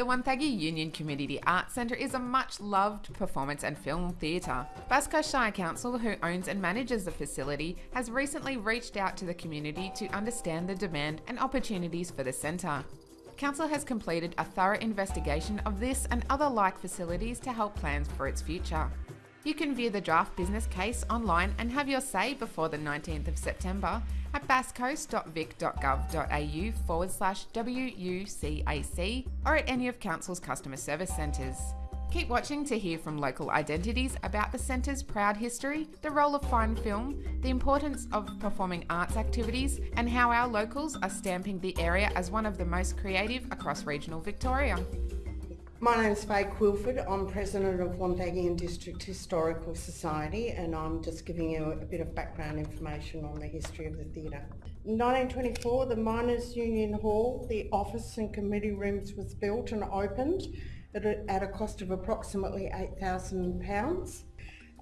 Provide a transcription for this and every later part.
The Wonthaggi Union Community Arts Centre is a much loved performance and film theatre. Bass Coast Shire Council, who owns and manages the facility, has recently reached out to the community to understand the demand and opportunities for the centre. Council has completed a thorough investigation of this and other like facilities to help plans for its future. You can view the draft business case online and have your say before the 19th of September at basscoast.vic.gov.au forward slash WUCAC or at any of Council's customer service centres. Keep watching to hear from local identities about the centre's proud history, the role of fine film, the importance of performing arts activities, and how our locals are stamping the area as one of the most creative across regional Victoria. My name is Faye Quilford. I'm president of Wonthaggi District Historical Society and I'm just giving you a bit of background information on the history of the theatre. In 1924 the Miners Union Hall, the office and committee rooms was built and opened at a, at a cost of approximately £8,000.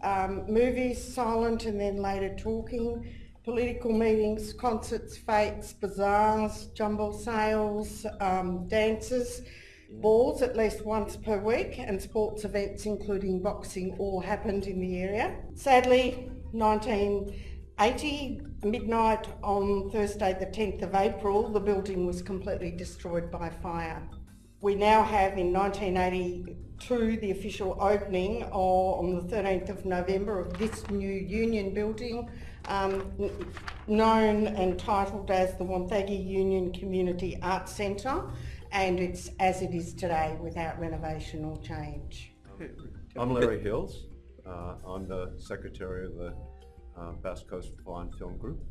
Um, movies, silent and then later talking, political meetings, concerts, fakes, bazaars, jumble sales, um, dances, balls at least once per week and sports events including boxing all happened in the area. Sadly, 1980, midnight on Thursday the 10th of April, the building was completely destroyed by fire. We now have in 1982 the official opening on the 13th of November of this new union building um, known and titled as the Wonthaggi Union Community Arts Centre and it's as it is today without renovation or change. I'm Larry Hills. Uh, I'm the secretary of the uh, Bass Coast Fine Film Group.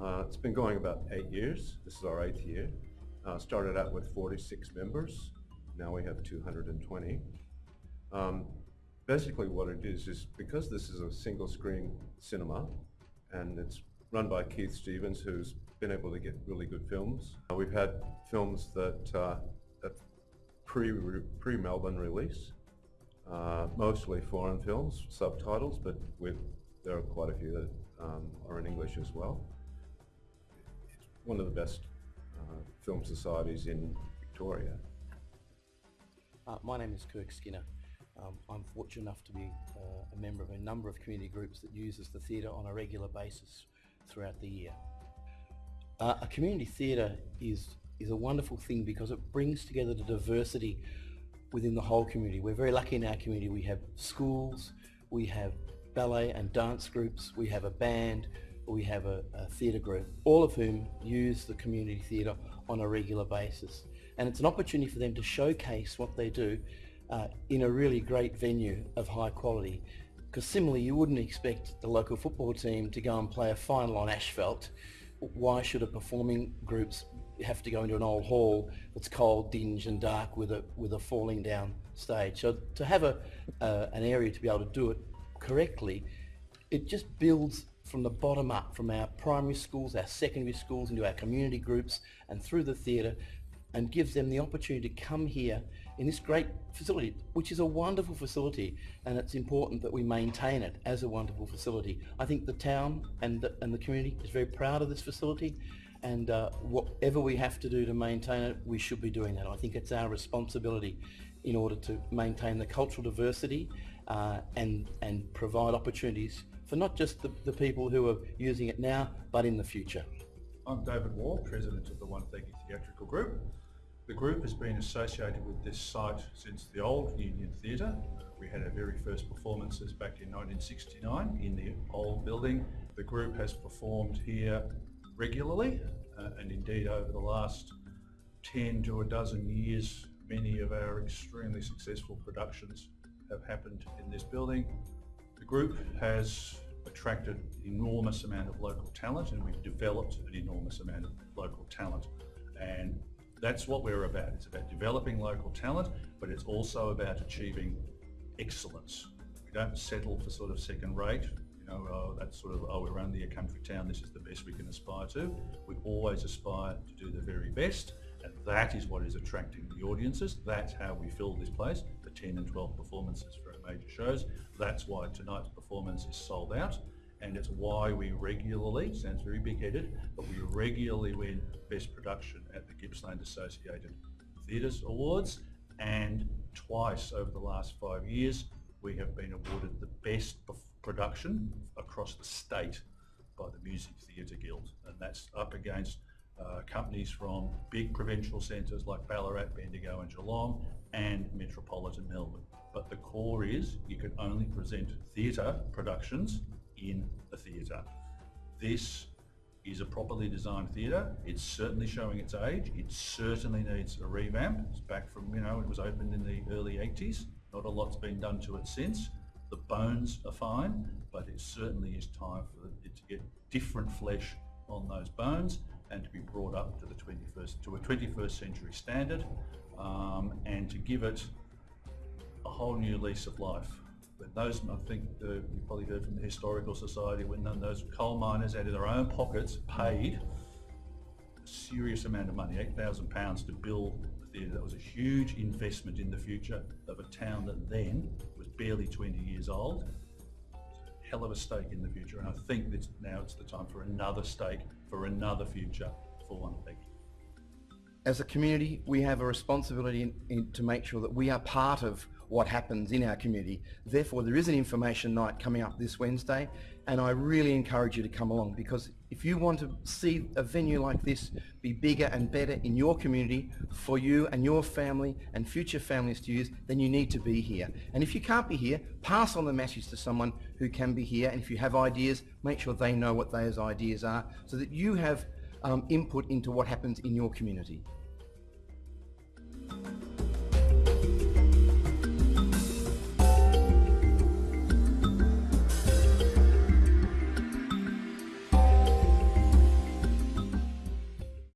Uh, it's been going about eight years. This is our eighth year. Uh, started out with 46 members. Now we have 220. Um, basically what it is, is because this is a single screen cinema and it's run by Keith Stevens, who's been able to get really good films. Uh, we've had films that, uh, that pre, pre Melbourne release, uh, mostly foreign films, subtitles, but with, there are quite a few that um, are in English as well. It's one of the best uh, film societies in Victoria. Uh, my name is Kirk Skinner. Um, I'm fortunate enough to be uh, a member of a number of community groups that uses the theatre on a regular basis throughout the year. Uh, a community theatre is is a wonderful thing because it brings together the diversity within the whole community. We're very lucky in our community. We have schools, we have ballet and dance groups, we have a band, we have a, a theatre group, all of whom use the community theatre on a regular basis. And it's an opportunity for them to showcase what they do uh, in a really great venue of high quality. Because similarly, you wouldn't expect the local football team to go and play a final on asphalt why should a performing groups have to go into an old hall that's cold, dingy and dark with a with a falling down stage? So to have a uh, an area to be able to do it correctly, it just builds from the bottom up, from our primary schools, our secondary schools, into our community groups and through the theatre and gives them the opportunity to come here in this great facility, which is a wonderful facility, and it's important that we maintain it as a wonderful facility. I think the town and the, and the community is very proud of this facility, and uh, whatever we have to do to maintain it, we should be doing that. I think it's our responsibility in order to maintain the cultural diversity uh, and, and provide opportunities for not just the, the people who are using it now, but in the future. I'm David Wall, President of the One Wonthaggi Theatrical Group. The group has been associated with this site since the old Union Theatre. We had our very first performances back in 1969 in the old building. The group has performed here regularly uh, and indeed over the last 10 to a dozen years many of our extremely successful productions have happened in this building. The group has attracted an enormous amount of local talent and we've developed an enormous amount of local talent and that's what we're about. It's about developing local talent, but it's also about achieving excellence. We don't settle for sort of second rate, you know, oh, that's sort of, oh, we're only a country town, this is the best we can aspire to. We always aspire to do the very best, and that is what is attracting the audiences. That's how we fill this place, the 10 and 12 performances for our major shows. That's why tonight's performance is sold out and it's why we regularly, sounds very big-headed, but we regularly win Best Production at the Gippsland Associated Theatres Awards, and twice over the last five years we have been awarded the best production across the state by the Music Theatre Guild and that's up against uh, companies from big provincial centres like Ballarat, Bendigo and Geelong and metropolitan Melbourne. But the core is you can only present theatre productions in a theatre. This is a properly designed theatre. It's certainly showing its age. It certainly needs a revamp. It's back from, you know, it was opened in the early 80s. Not a lot's been done to it since. The bones are fine, but it certainly is time for it to get different flesh on those bones and to be brought up to the 21st, to a 21st century standard um, and to give it a whole new lease of life. When those, I think uh, you probably heard from the Historical Society, when those coal miners out of their own pockets paid a serious amount of money, £8,000 to build the theatre. That was a huge investment in the future of a town that then was barely 20 years old. Hell of a stake in the future, and I think that now it's the time for another stake, for another future for Wonthaggi. as a community, we have a responsibility in, in, to make sure that we are part of what happens in our community. Therefore, there is an information night coming up this Wednesday, and I really encourage you to come along because if you want to see a venue like this be bigger and better in your community for you and your family and future families to use, then you need to be here. And if you can't be here, pass on the message to someone who can be here. And if you have ideas, make sure they know what those ideas are so that you have um, input into what happens in your community.